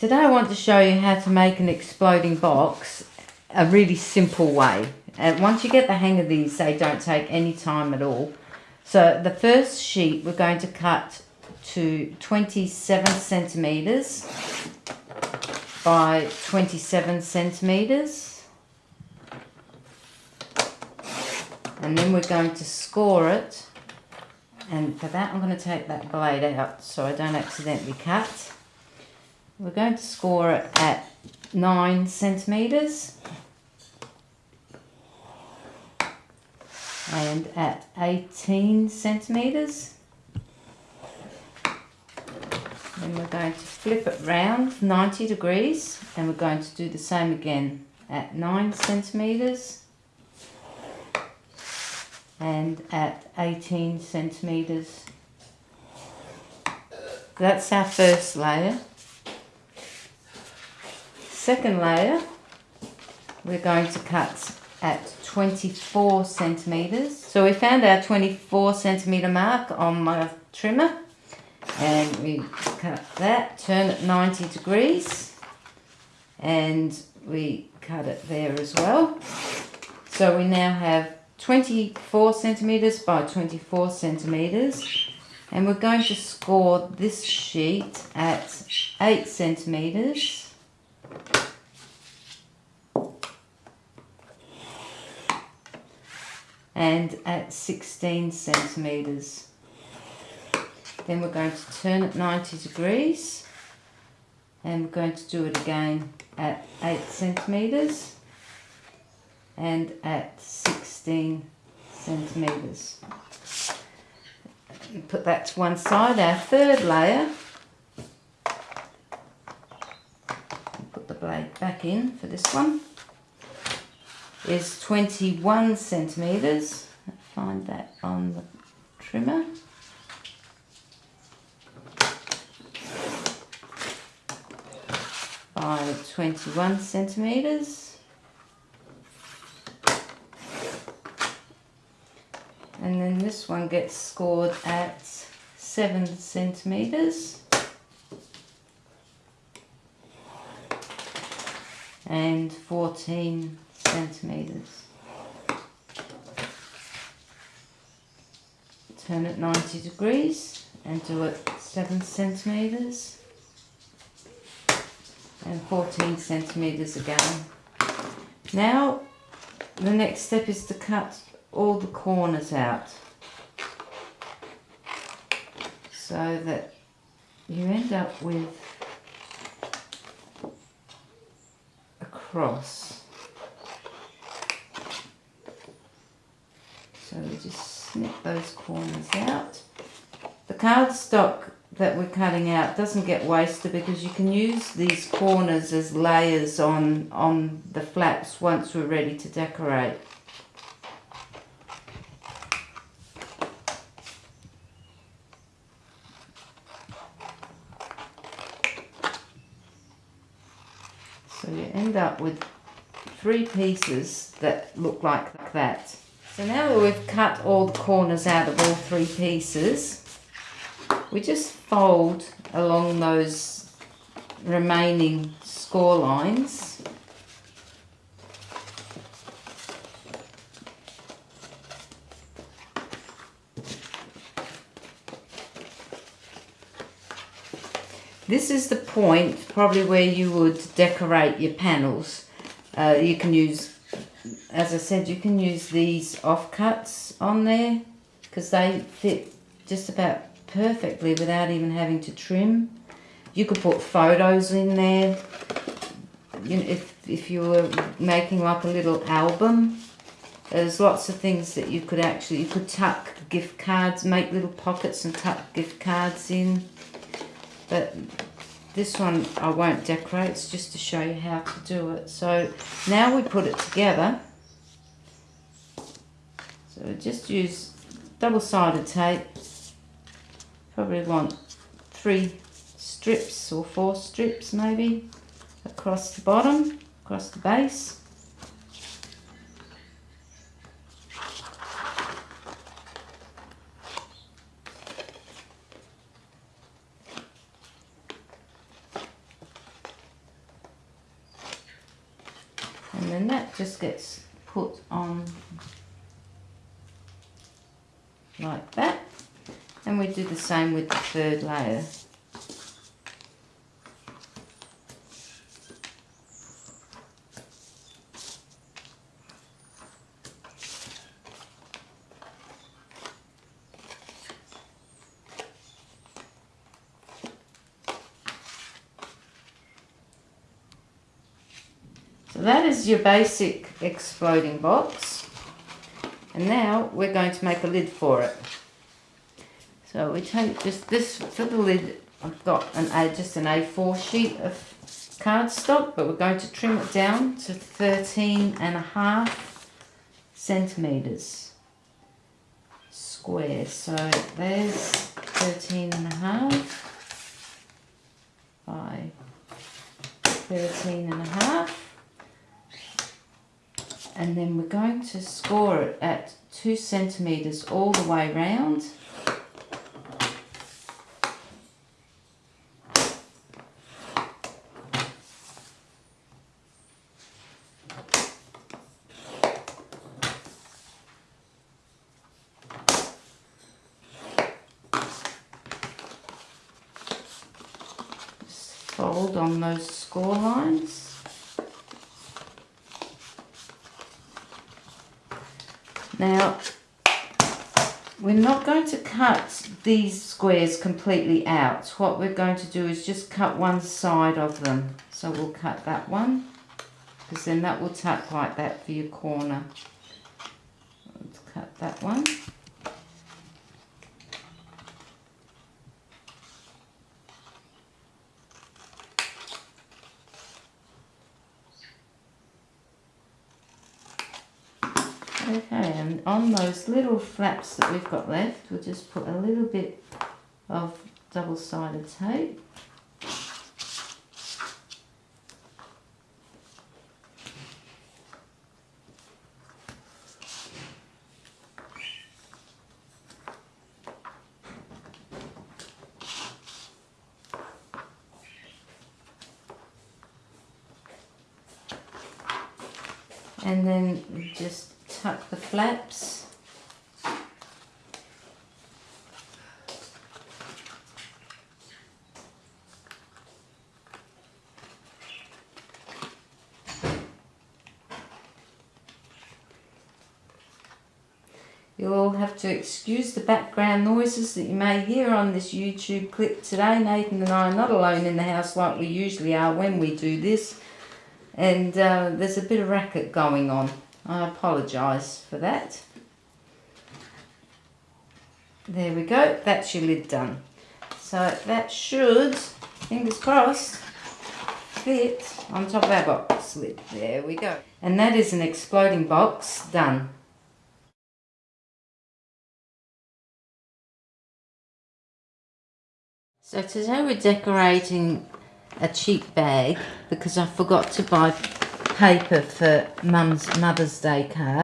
Today I want to show you how to make an exploding box a really simple way. And once you get the hang of these, they don't take any time at all. So the first sheet we're going to cut to 27 centimetres by 27 centimetres. And then we're going to score it. And for that I'm going to take that blade out so I don't accidentally cut. We're going to score it at 9 centimetres. and at 18 centimetres. Then we're going to flip it round 90 degrees and we're going to do the same again at 9 centimetres and at 18 centimetres. That's our first layer. Second layer, we're going to cut at 24 centimetres. So we found our 24 centimetre mark on my trimmer and we cut that, turn it 90 degrees and we cut it there as well. So we now have 24 centimetres by 24 centimetres and we're going to score this sheet at 8 centimetres and at 16 centimetres. Then we're going to turn it 90 degrees and we're going to do it again at 8 centimetres and at 16 centimetres. Put that to one side. Our third layer, put the blade back in for this one is 21 centimetres. Find that on the trimmer. By 21 centimetres. And then this one gets scored at 7 centimetres. and 14 centimetres. Turn it 90 degrees and do it 7 centimetres and 14 centimetres again. Now the next step is to cut all the corners out so that you end up with a cross. So we just snip those corners out. The cardstock that we're cutting out doesn't get wasted because you can use these corners as layers on, on the flaps once we're ready to decorate. So you end up with three pieces that look like that. So now that we've cut all the corners out of all three pieces, we just fold along those remaining score lines. This is the point probably where you would decorate your panels. Uh, you can use as I said, you can use these offcuts on there because they fit just about perfectly without even having to trim. You could put photos in there. You know, if, if you were making like a little album, there's lots of things that you could actually, you could tuck gift cards, make little pockets and tuck gift cards in. But this one I won't decorate, it's just to show you how to do it. So now we put it together. So just use double-sided tape. Probably want three strips or four strips maybe across the bottom, across the base. And then that just gets put on like that. And we do the same with the third layer. So that is your basic exploding box. And now we're going to make a lid for it. So we take just this for the lid. I've got an A, just an A4 sheet of cardstock, but we're going to trim it down to 13 and a half centimeters square. So there's 13 and a half by 13 and a half and then we're going to score it at two centimeters all the way round. Fold on those score lines Now, we're not going to cut these squares completely out. What we're going to do is just cut one side of them. So we'll cut that one, because then that will tuck like that for your corner. Let's cut that one. Okay, and on those little flaps that we've got left, we'll just put a little bit of double-sided tape. And then just tuck the flaps. You'll have to excuse the background noises that you may hear on this YouTube clip today. Nathan and I are not alone in the house like we usually are when we do this. And uh, there's a bit of racket going on. I apologise for that. There we go, that's your lid done. So that should, fingers crossed, fit on top of our box lid. There we go. And that is an exploding box done. So today we're decorating a cheap bag because I forgot to buy paper for Mum's Mother's Day card.